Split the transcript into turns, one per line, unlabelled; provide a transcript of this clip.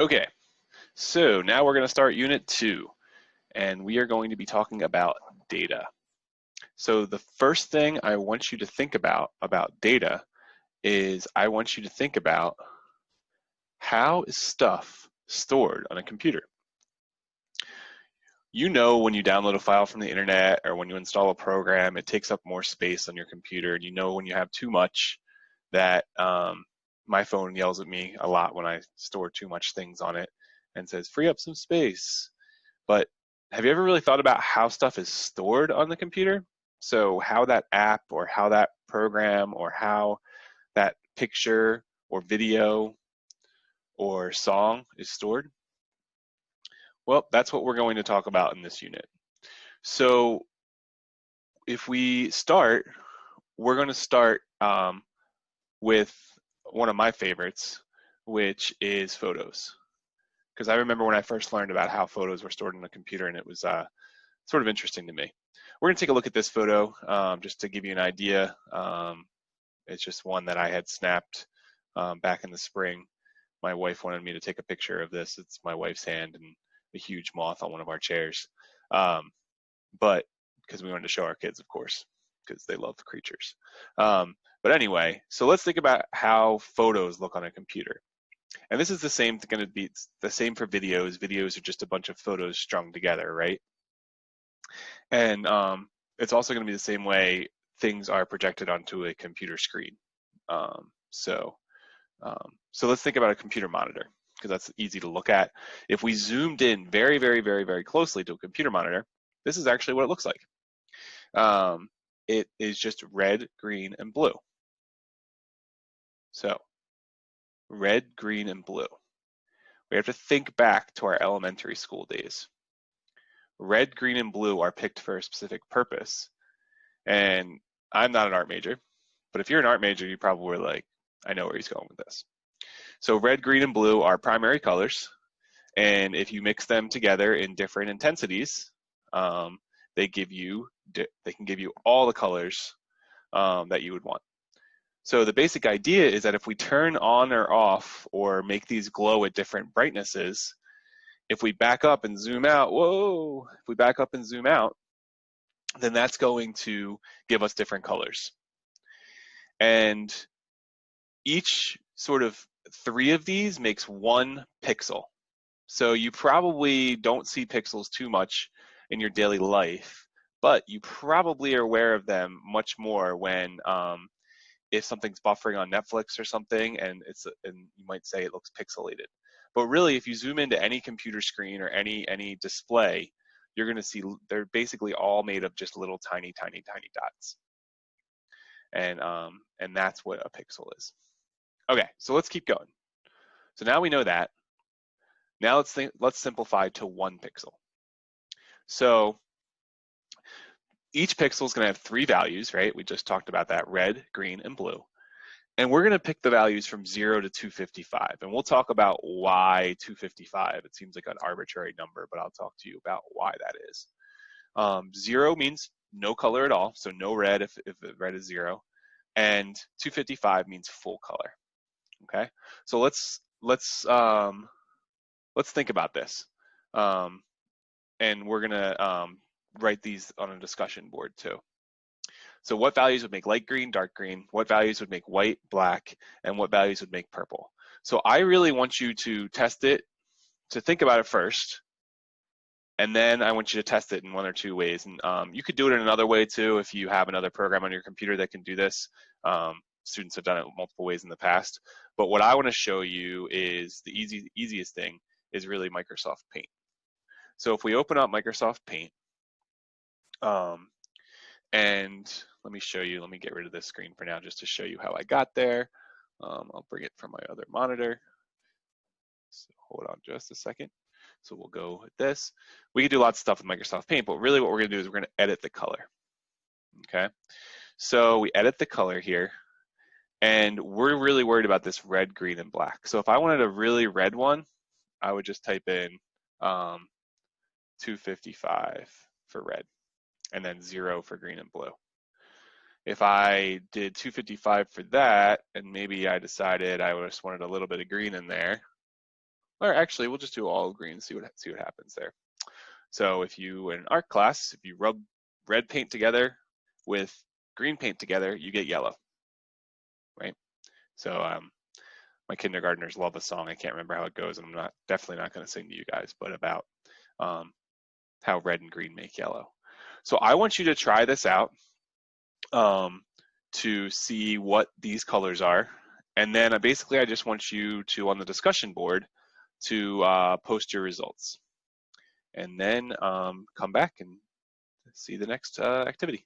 Okay, so now we're going to start unit two, and we are going to be talking about data. So the first thing I want you to think about about data is I want you to think about how is stuff stored on a computer? You know when you download a file from the internet or when you install a program, it takes up more space on your computer. And you know when you have too much that um, my phone yells at me a lot when I store too much things on it and says, free up some space. But have you ever really thought about how stuff is stored on the computer? So how that app or how that program or how that picture or video or song is stored? Well, that's what we're going to talk about in this unit. So if we start, we're going to start um, with one of my favorites, which is photos. Because I remember when I first learned about how photos were stored in a computer and it was uh, sort of interesting to me. We're going to take a look at this photo um, just to give you an idea. Um, it's just one that I had snapped um, back in the spring. My wife wanted me to take a picture of this. It's my wife's hand and a huge moth on one of our chairs. Um, but because we wanted to show our kids, of course, because they love creatures. Um, but anyway, so let's think about how photos look on a computer. And this is the same going to be the same for videos. Videos are just a bunch of photos strung together, right? And um, it's also going to be the same way things are projected onto a computer screen. Um, so, um, so let's think about a computer monitor because that's easy to look at. If we zoomed in very, very, very, very closely to a computer monitor, this is actually what it looks like. Um, it is just red, green, and blue. So red, green, and blue. We have to think back to our elementary school days. Red, green, and blue are picked for a specific purpose. And I'm not an art major, but if you're an art major, you probably were like, I know where he's going with this. So red, green, and blue are primary colors. And if you mix them together in different intensities, um, they give you, they can give you all the colors um, that you would want. So the basic idea is that if we turn on or off or make these glow at different brightnesses, if we back up and zoom out, whoa, if we back up and zoom out, then that's going to give us different colors. And each sort of three of these makes one pixel. So you probably don't see pixels too much in your daily life, but you probably are aware of them much more when um, if something's buffering on Netflix or something, and it's and you might say it looks pixelated. But really, if you zoom into any computer screen or any any display, you're going to see they're basically all made of just little tiny, tiny, tiny dots. And um, and that's what a pixel is. Okay, so let's keep going. So now we know that. Now let's think, let's simplify to one pixel. So each pixel is going to have three values, right? We just talked about that, red, green, and blue. And we're going to pick the values from 0 to 255. And we'll talk about why 255. It seems like an arbitrary number, but I'll talk to you about why that is. Um, 0 means no color at all, so no red if, if red is 0. And 255 means full color. Okay, so let's let's um, let's think about this. Um, and we're gonna um, write these on a discussion board too. So what values would make light green, dark green? What values would make white, black? And what values would make purple? So I really want you to test it, to think about it first, and then I want you to test it in one or two ways. And um, you could do it in another way too if you have another program on your computer that can do this. Um, students have done it multiple ways in the past. But what I want to show you is the easy, easiest thing is really Microsoft Paint. So if we open up Microsoft Paint, um, and let me show you, let me get rid of this screen for now just to show you how I got there. Um, I'll bring it from my other monitor. So hold on just a second. So we'll go with this. We can do lots of stuff with Microsoft Paint, but really what we're gonna do is we're gonna edit the color, okay? So we edit the color here, and we're really worried about this red, green, and black. So if I wanted a really red one, I would just type in um, 255 for red and then zero for green and blue. If I did 255 for that, and maybe I decided I just wanted a little bit of green in there, or actually we'll just do all green, see what, see what happens there. So if you, in art class, if you rub red paint together with green paint together, you get yellow, right? So um, my kindergartners love a song. I can't remember how it goes, and I'm not definitely not going to sing to you guys, but about um, how red and green make yellow. So I want you to try this out um, to see what these colors are. And then uh, basically I just want you to, on the discussion board, to uh, post your results. And then um, come back and see the next uh, activity.